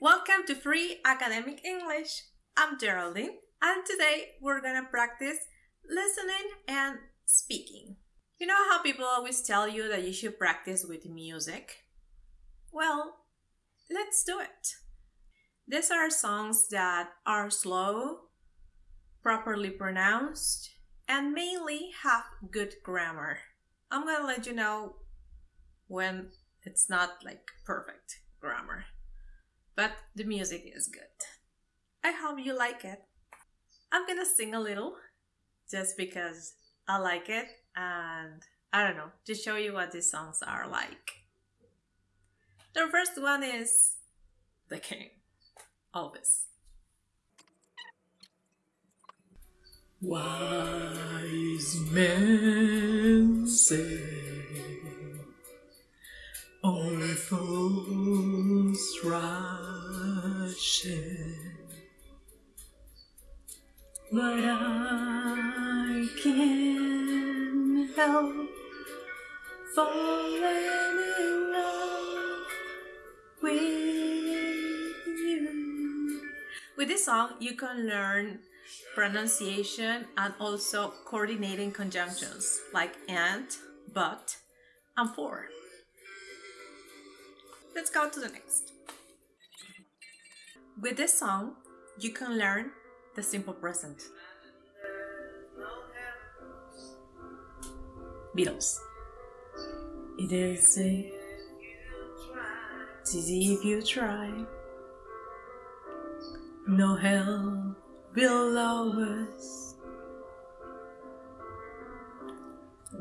Welcome to Free Academic English. I'm Geraldine, and today we're gonna practice listening and speaking. You know how people always tell you that you should practice with music? Well, let's do it. These are songs that are slow, properly pronounced, and mainly have good grammar. I'm gonna let you know when it's not like perfect grammar but the music is good. I hope you like it. I'm gonna sing a little just because I like it and I don't know, to show you what these songs are like. The first one is The King, Elvis. Wise men say only fools rush in. But I can't help falling in love with you. With this song, you can learn pronunciation and also coordinating conjunctions like and, but, and for. Let's go to the next. With this song, you can learn the simple present. Beatles. It is easy if you try. No hell below us.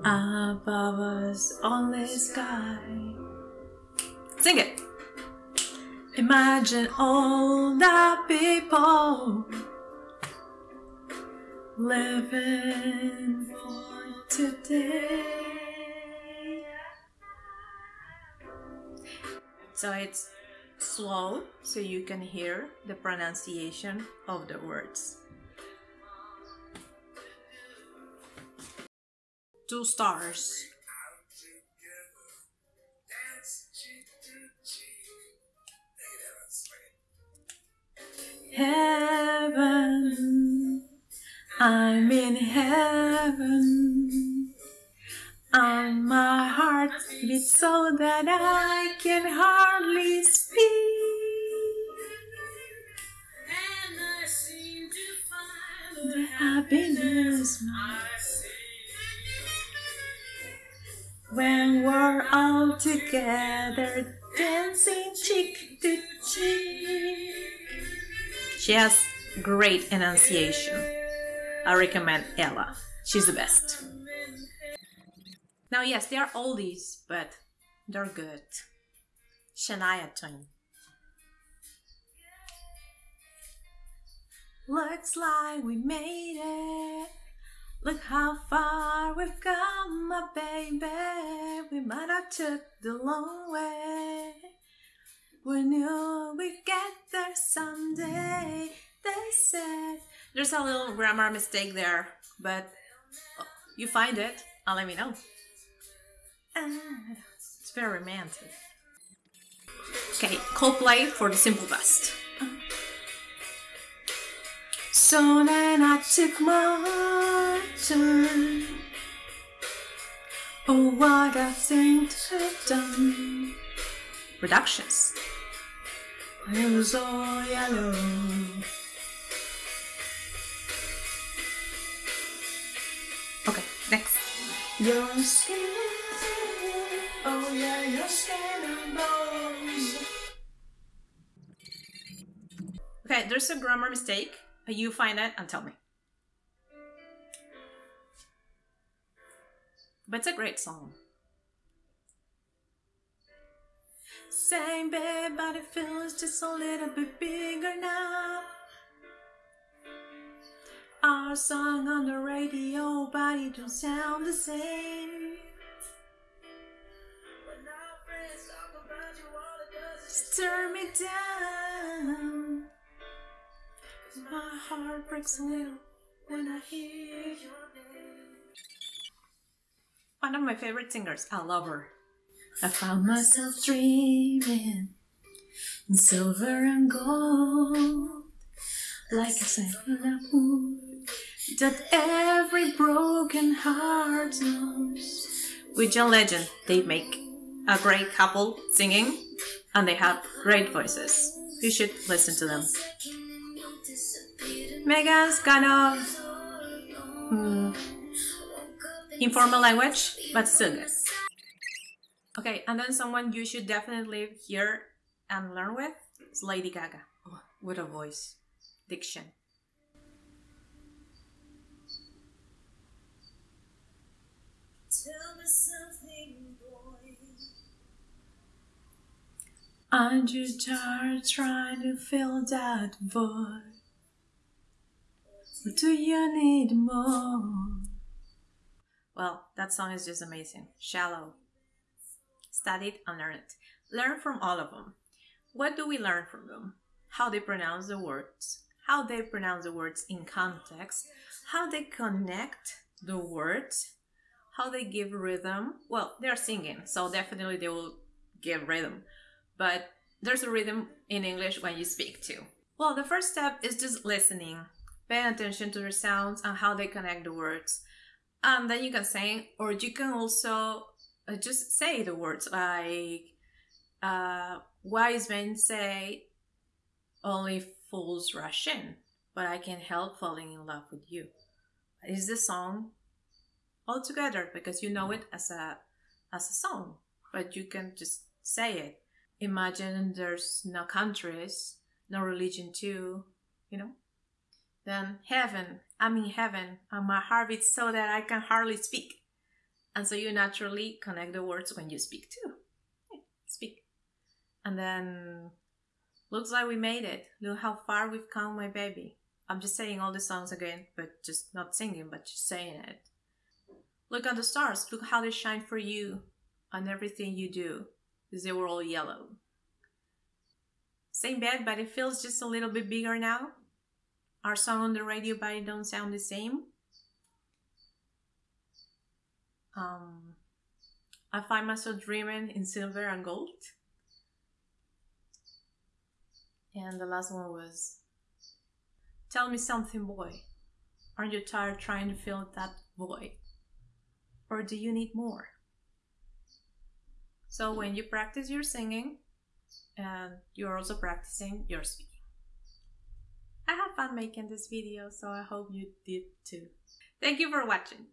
Above us, only sky. Sing it. Imagine all the people living for today. So it's slow so you can hear the pronunciation of the words. Two stars. Heaven, I'm in heaven. And my heart beats so that I can hardly speak. And I seem to find the happiness when we're all together dancing cheek to cheek. She has great enunciation. I recommend Ella. She's the best. Now, yes, they are oldies, but they're good. Shania Twain. Looks like we made it. Look how far we've come, my baby. We might have took the long way. We knew we'd get there someday, they said. There's a little grammar mistake there, but you find it, and let me know. It's very romantic. Okay, Coldplay for the simple best. So then I took my turn. Oh, what a thing to have done. Reductions. It was all yellow. Okay, next. Your skin, oh yeah, your skin and bones. Okay, there's a grammar mistake. You find it and tell me. But it's a great song. Same bed, but it feels just a little bit bigger now. Our song on the radio, but it don't sound the same. Turn me down. My heart breaks a little when I hear your name. One of my favorite singers. I love her. I found myself dreaming in silver and gold, like a sailor that every broken heart knows. With John Legend, they make a great couple singing, and they have great voices. You should listen to them. Meghan's kind of hmm, informal language, but still good. Okay, and then someone you should definitely hear and learn with is Lady Gaga. Oh, what a voice. Diction. Tell me something, boy. Aren't you tired trying to fill that void? What do you need more? Well, that song is just amazing. Shallow. Study it and learn it. Learn from all of them. What do we learn from them? How they pronounce the words, how they pronounce the words in context, how they connect the words, how they give rhythm. Well, they're singing, so definitely they will give rhythm. But there's a rhythm in English when you speak too. Well, the first step is just listening, paying attention to the sounds and how they connect the words. And then you can sing, or you can also just say the words like uh, wise men say only fools rush in, but I can't help falling in love with you. Is the song all together because you know it as a as a song, but you can just say it. Imagine there's no countries, no religion too, you know. Then heaven, I'm in heaven, and my heart beats so that I can hardly speak. And so you naturally connect the words when you speak too. Speak. And then looks like we made it. Look how far we've come, my baby. I'm just saying all the songs again, but just not singing, but just saying it. Look at the stars. Look how they shine for you on everything you do, because they were all yellow. Same bed, but it feels just a little bit bigger now. Our song on the radio, but it don't sound the same. Um, I find myself dreaming in silver and gold. And the last one was Tell me something, boy. Aren't you tired trying to fill that void? Or do you need more? So when you practice your singing, and you're also practicing your speaking. I have fun making this video, so I hope you did too. Thank you for watching.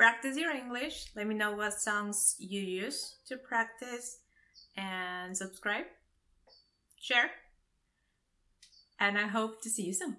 Practice your English. Let me know what songs you use to practice and subscribe, share, and I hope to see you soon.